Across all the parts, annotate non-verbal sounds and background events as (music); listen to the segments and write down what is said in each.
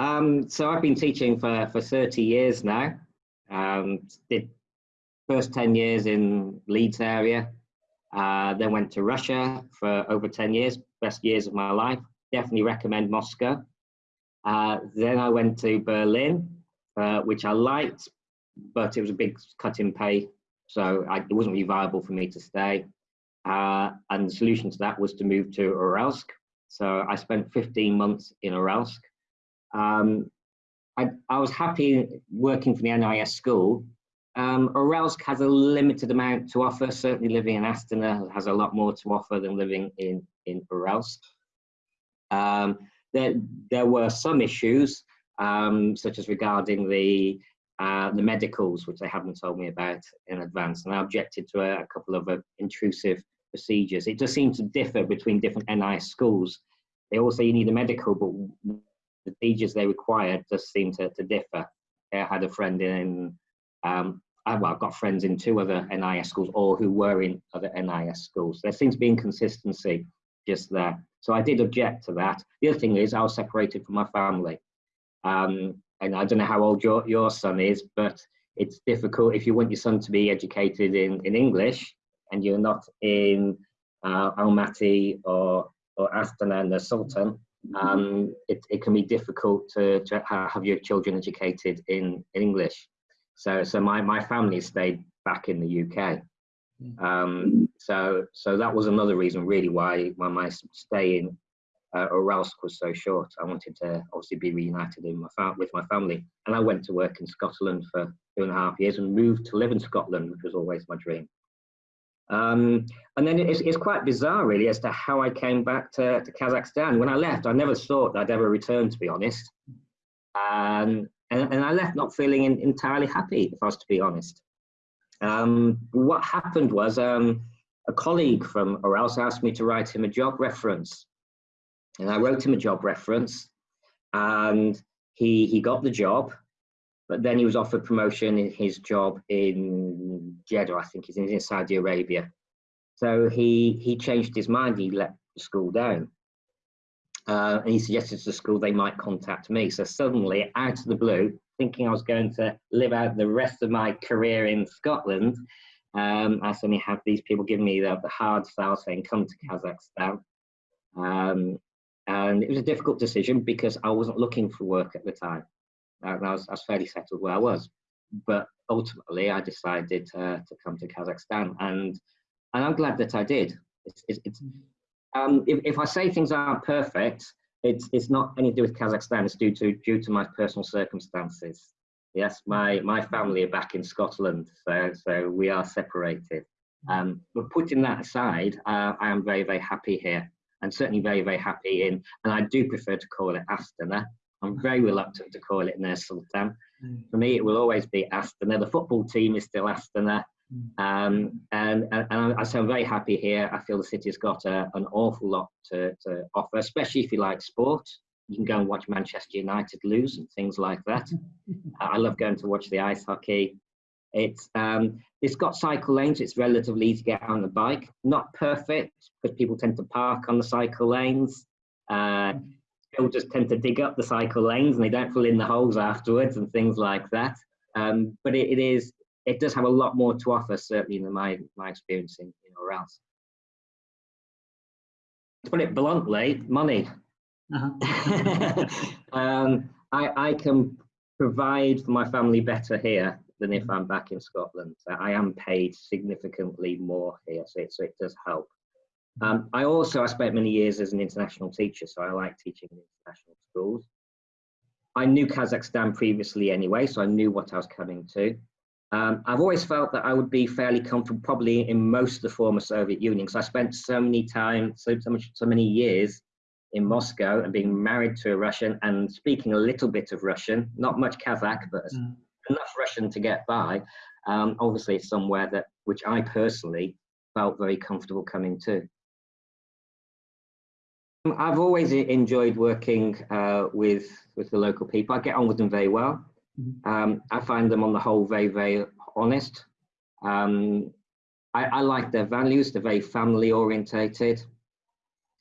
Um, so I've been teaching for, for 30 years now. Um, did first 10 years in Leeds area, uh, then went to Russia for over 10 years, best years of my life. Definitely recommend Moscow. Uh, then I went to Berlin, uh, which I liked, but it was a big cut in pay, so I, it wasn't really viable for me to stay. Uh, and the solution to that was to move to Uralsk. So I spent 15 months in Uralsk. Um, I, I, was happy working for the NIS school. Um, Uralsk has a limited amount to offer. Certainly living in Astana has a lot more to offer than living in, in Uralsk. Um, there, there were some issues, um, such as regarding the uh, the medicals, which they haven't told me about in advance, and I objected to a, a couple of uh, intrusive procedures. It does seem to differ between different NIS schools. They all say you need a medical, but the procedures they require does seem to, to differ. I had a friend in, um, I, well, I've got friends in two other NIS schools or who were in other NIS schools. There seems to be inconsistency just there. So I did object to that. The other thing is I was separated from my family. Um, and I don't know how old your, your son is, but it's difficult if you want your son to be educated in, in English and you're not in uh, Almaty or, or Astana and the Sultan, um, it, it can be difficult to, to have your children educated in, in English. So, so my, my family stayed back in the UK. Mm. Um, so, so that was another reason really why, why my stay in uh, Uralsk was so short. I wanted to obviously be reunited in my with my family. And I went to work in Scotland for two and a half years and moved to live in Scotland, which was always my dream. Um, and then it's, it's quite bizarre, really, as to how I came back to, to Kazakhstan. When I left, I never thought I'd ever return, to be honest. Um, and, and I left not feeling in, entirely happy, if I was to be honest. Um, what happened was um, a colleague from Urals asked me to write him a job reference. And I wrote him a job reference, and he, he got the job. But then he was offered promotion in his job in Jeddah, I think he's in Saudi Arabia. So he, he changed his mind, he let the school down. Uh, and he suggested to the school they might contact me. So suddenly, out of the blue, thinking I was going to live out the rest of my career in Scotland, um, I suddenly had these people giving me the, the hard sell saying, come to Kazakhstan. Um, and it was a difficult decision because I wasn't looking for work at the time. I, was, I was fairly settled where I was. But ultimately, I decided to come to Kazakhstan, and and I'm glad that I did. It's, it's, it's um, if, if I say things aren't perfect, it's it's not anything to do with Kazakhstan. It's due to due to my personal circumstances. Yes, my my family are back in Scotland, so so we are separated. Um, but putting that aside, uh, I am very very happy here, and certainly very very happy in. And I do prefer to call it Astana I'm very reluctant to call it Nur Sultan. Mm. For me, it will always be Astana. The football team is still Astana. Mm. Um, and, and, and I, so I'm very happy here. I feel the city's got a, an awful lot to, to offer, especially if you like sport. You can go and watch Manchester United lose and things like that. (laughs) I love going to watch the ice hockey. It's um, it's got cycle lanes. It's relatively easy to get on the bike. Not perfect because people tend to park on the cycle lanes. Uh, mm builders tend to dig up the cycle lanes and they don't fill in the holes afterwards and things like that. Um, but it, it is it does have a lot more to offer certainly than my my experience in, Uralsk. To put it bluntly, money. Uh-huh. (laughs) um, I I can provide for my family better here than if I'm back in Scotland. I am paid significantly more here, so it, so it does help. Um, I also, I spent many years as an international teacher, so I like teaching in international schools. I knew Kazakhstan previously anyway, so I knew what I was coming to. Um, I've always felt that I would be fairly comfortable probably in most of the former Soviet Union because I spent so many time, so, so, much, so many years in Moscow and being married to a Russian and speaking a little bit of Russian, not much Kazakh, but mm. enough Russian to get by. Um, obviously, somewhere that which I personally felt very comfortable coming to. I've always enjoyed working uh, with with the local people. I get on with them very well. Mm-hmm. Um, I find them on the whole very very honest. Um, I, I, like their values. They're very family orientated.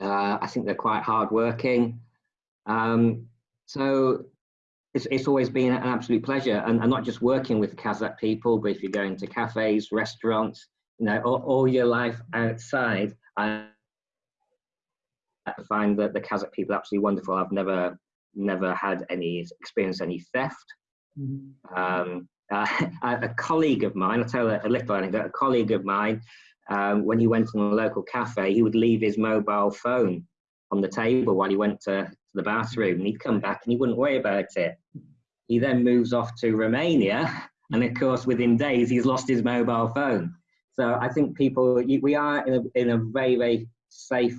Uh, I think they're quite hardworking. Um, so it's, it's always been an absolute pleasure and, and not just working with Kazakh people, but if you're going to cafes, restaurants, you know, all, all your life outside, I find that the Kazakh people are absolutely wonderful. I've never, never had any experience any theft. Mm -hmm. um, uh, (laughs) a colleague of mine, I'll tell a, little anecdote, a colleague of mine, um, when he went in a local cafe, he would leave his mobile phone on the table while he went to, to the bathroom and he'd come back and he wouldn't worry about it. He then moves off to Romania (laughs) and of course within days he's lost his mobile phone. So I think people, we are in a, in a very, very safe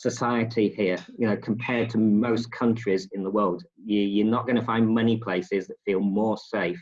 society here, you know, compared to most countries in the world. You, are not going to find many places that feel more safe.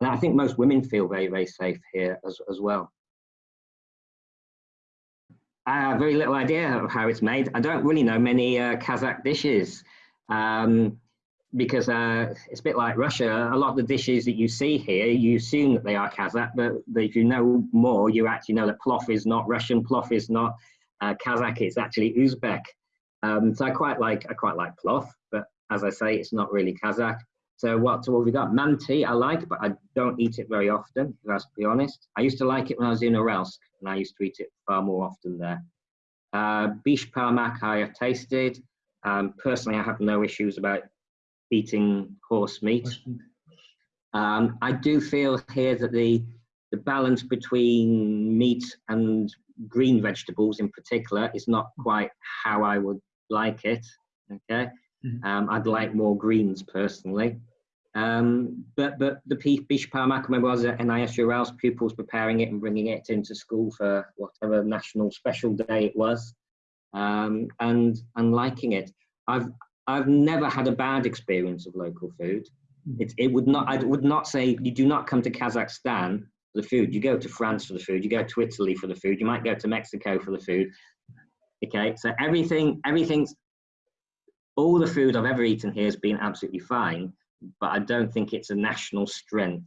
And I think most women feel very, very safe here as, as well. I have very little idea of how it's made. I don't really know many uh, Kazakh dishes. Um, because uh, it's a bit like Russia. A lot of the dishes that you see here, you assume that they are Kazakh, but if you know more, you actually know that plov is not Russian, plov is not uh, Kazakh, it's actually Uzbek. Um, so I quite like I quite like plov, but as I say, it's not really Kazakh. So what, so what we got? Manti I like, but I don't eat it very often, if I to be honest. I used to like it when I was in Uralsk, and I used to eat it far more often there. Uh, bish parmak I have tasted. Um, personally, I have no issues about eating horse meat. Um, I do feel here that the, the balance between meat and green vegetables in particular is not quite how I would like it. Okay, mm-hmm. um, I'd like more greens personally. Um, but but the Bish Parmak, I remember I was at NIS Urals pupils preparing it and bringing it into school for whatever national special day it was, um, and and liking it. I've I've never had a bad experience of local food. Hmm. It, it would not, I would not say you do not come to Kazakhstan for the food. You go to France for the food. You go to Italy for the food. You might go to Mexico for the food. Okay, so everything, everything's, all the food I've ever eaten here has been absolutely fine, but I don't think it's a national strength.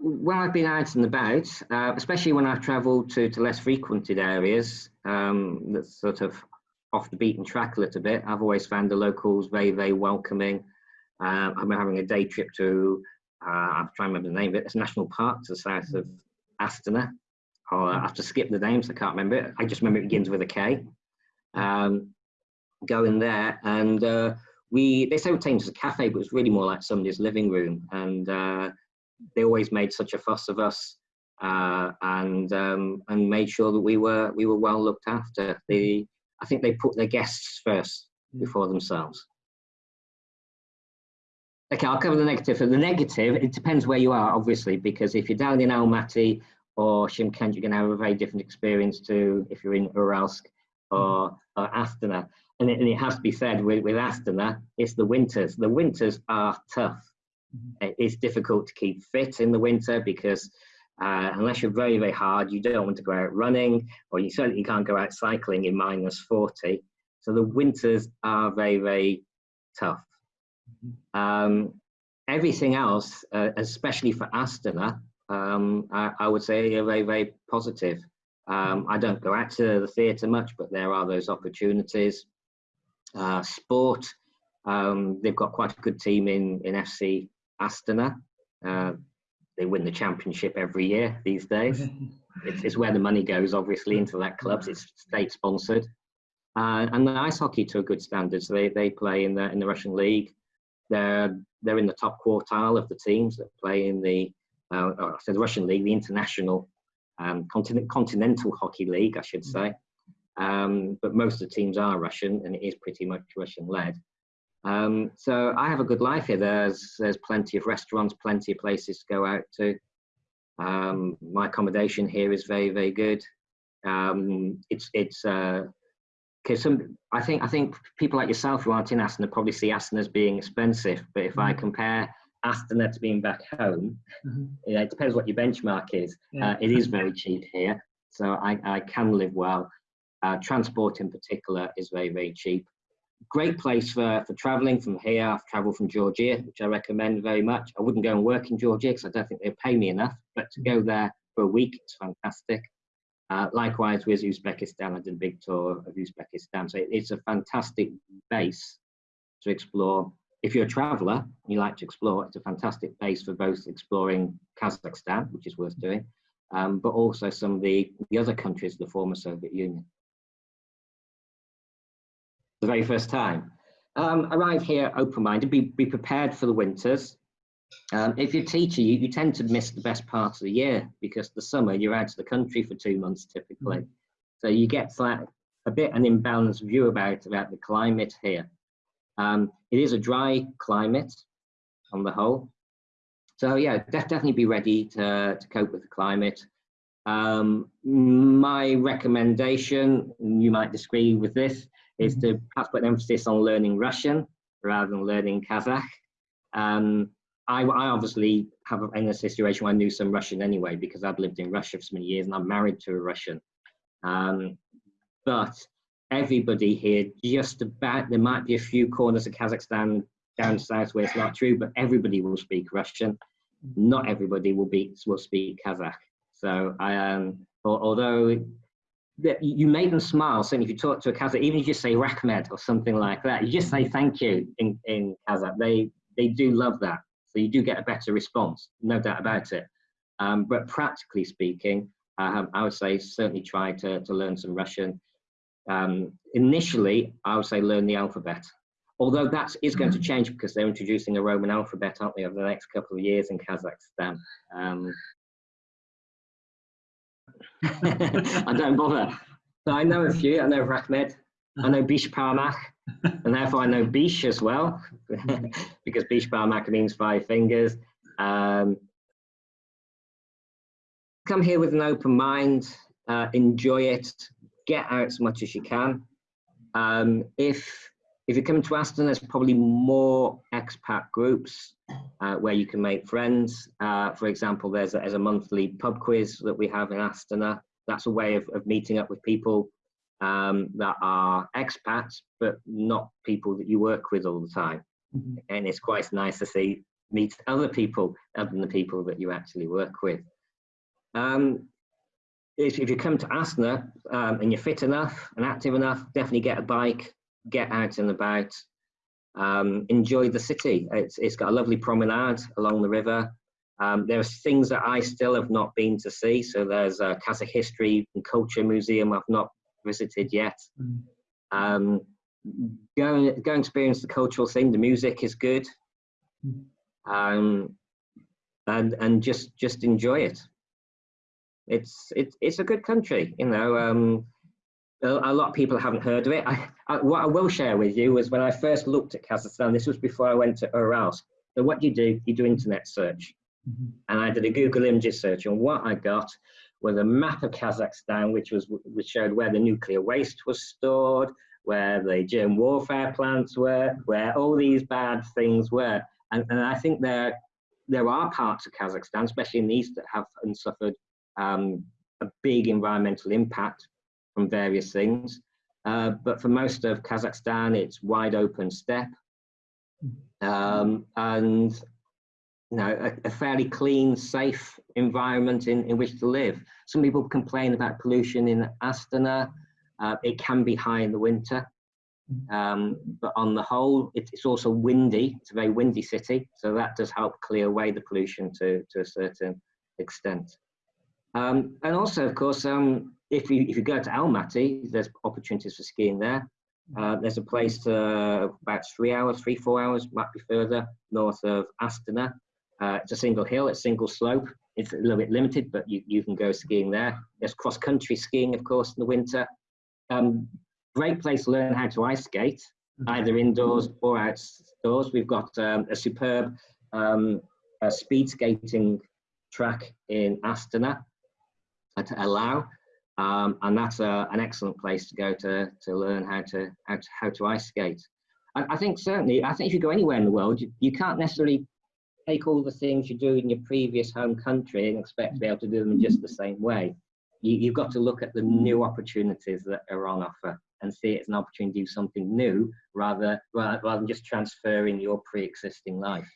When I've been out and about, uh, especially when I've travelled to, to less frequented areas, um, that's sort of off the beaten track a little bit. I've always found the locals very, very welcoming. Uh, I'm having a day trip to, uh, I'm trying to remember the name of it, it's national park to the south of Astana. Oh, I have to skip the names, I can't remember it. I just remember it begins with a K. Um, going there and uh, we, they came to a cafe, but it was really more like somebody's living room. And uh, they always made such a fuss of us uh, and um, and made sure that we were we were well looked after. The I think they put their guests first before themselves. Okay, I'll cover the negative. For the negative, it depends where you are, obviously, because if you're down in Almaty or Shymkent, you're going to have a very different experience to if you're in Uralsk or, mm. or Astana. And it, and it, has to be said with, with Astana, it's the winters. The winters are tough. Mm-hmm. It's difficult to keep fit in the winter because uh, unless you're very, very hard, you don't want to go out running, or you certainly can't go out cycling in minus 40. So the winters are very, very tough. Um, everything else, uh, especially for Astana, um, I, I, would say are very, very positive. Um, I don't go out to the theatre much, but there are those opportunities. Uh, sport, um, they've got quite a good team in, in FC Astana. Uh, they win the championship every year these days. (laughs) it's, it's, where the money goes, obviously, into that clubs. It's state sponsored. Uh, and the ice hockey to a good standard. So they, they play in the in the Russian league. They're they're in the top quartile of the teams that play in the uh, I said the Russian league, the international um, continent, continental hockey league, I should say. Um, but most of the teams are Russian, and it is pretty much Russian led. Um, so I have a good life here. There's there's plenty of restaurants, plenty of places to go out to. Um, my accommodation here is very very good. Um, it's it's because some I think I think people like yourself who aren't in Astana probably see Astana as being expensive. But if mm -hmm. I compare Astana to being back home, mm -hmm. yeah, it depends what your benchmark is. Yeah. Uh, it is very cheap here, so I, I can live well. Uh, transport in particular is very very cheap great place for, for traveling from here. I've traveled from Georgia, which I recommend very much. I wouldn't go and work in Georgia because I don't think they'd pay me enough, but to go there for a week, it's fantastic. Uh, likewise with Uzbekistan, I did a big tour of Uzbekistan. So it's a fantastic base to explore. If you're a traveller and you like to explore, it's a fantastic base for both exploring Kazakhstan, which is worth doing, um, but also some of the, the other countries of the former Soviet Union. The very first time. Um, arrive here open-minded, be, be prepared for the winters. Um, if you're a teacher, you, you tend to miss the best part of the year because the summer you're out of the country for two months typically. Mm. So you get like a bit an imbalanced view about, about the climate here. Um, it is a dry climate on the whole. So yeah, def definitely be ready to, to cope with the climate. Um, my recommendation, you might disagree with this, is to perhaps put emphasis on learning Russian rather than learning Kazakh. Um, I, I, obviously have in a situation where I knew some Russian anyway because I've lived in Russia for so many years and I'm married to a Russian. Um, but everybody here, just about, there might be a few corners of Kazakhstan down south where it's not true, but everybody will speak Russian. Not everybody will be will speak Kazakh. So I um, although you make them smile. Certainly, if you talk to a Kazakh, even if you just say Rahmet or something like that, you just say thank you in, in Kazakh. They they do love that. So you do get a better response, no doubt about it. Um, but practically speaking, um, I would say certainly try to, to learn some Russian. Um, initially, I would say learn the alphabet. Although that is going to mm-hmm. change because they're introducing a Roman alphabet, aren't they, over the next couple of years in Kazakhstan. Um, (laughs) I don't bother. So I know a few. I know Rahmet. I know Bish and therefore I know Bish as well, (laughs) because Bish Parmak means five fingers. Um, come here with an open mind, uh, enjoy it, get out as much as you can. Um, if if you come to Astana, there's probably more expat groups uh, where you can make friends. Uh, for example, there's a, there's a monthly pub quiz that we have in Astana. That's a way of, of meeting up with people um, that are expats, but not people that you work with all the time. Mm -hmm. And it's quite nice to see meet other people other than the people that you actually work with. Um, if, if you come to Astana um, and you're fit enough and active enough, definitely get a bike, get out and about, um, enjoy the city. It's, it's got a lovely promenade along the river. Um, there's things that I still have not been to see. So there's a Kazakh History and Culture Museum I've not visited yet. Mm. Um, go, go and experience the cultural thing. The music is good. Mm. Um, and, and just, just enjoy it it's it's it's a good country you know um, a, a, lot of people haven't heard of it I, I, what i will share with you was when i first looked at kazakhstan this was before i went to urals so what do you do you do internet search mm -hmm. and i did a google images search and what i got was a map of kazakhstan which was which showed where the nuclear waste was stored where the germ warfare plants were where all these bad things were. And, and i think there there are parts of kazakhstan especially in the east that have suffered um, a big environmental impact from various things. Uh, but for most of Kazakhstan, it's wide open steppe. Um, and you know, a, a, fairly clean, safe environment in, in which to live. Some people complain about pollution in Astana. Uh, it can be high in the winter. Um, but on the whole, it, it's also windy. It's a very windy city, so that does help clear away the pollution to, to a certain extent. Um, and also, of course, um, if, you, if you go to Almaty, there's opportunities for skiing there. Uh, there's a place to about three hours, three, four hours, might be further, north of Astana. Uh, it's a single hill, it's single slope. It's a little bit limited, but you, you can go skiing there. There's cross-country skiing, of course, in the winter. Um, great place to learn how to ice skate, either indoors or outdoors. We've got um, a superb um, a speed skating track in Astana to Alau. Um, and that's a, an excellent place to go to, to learn how to, how to, how to ice skate. I, I think certainly, I think if you go anywhere in the world, you, you can't necessarily take all the things you do in your previous home country and expect to be able to do them in just the same way. You, you've got to look at the new opportunities that are on offer and see it as an opportunity to do something new rather, rather, rather than just transferring your pre-existing life.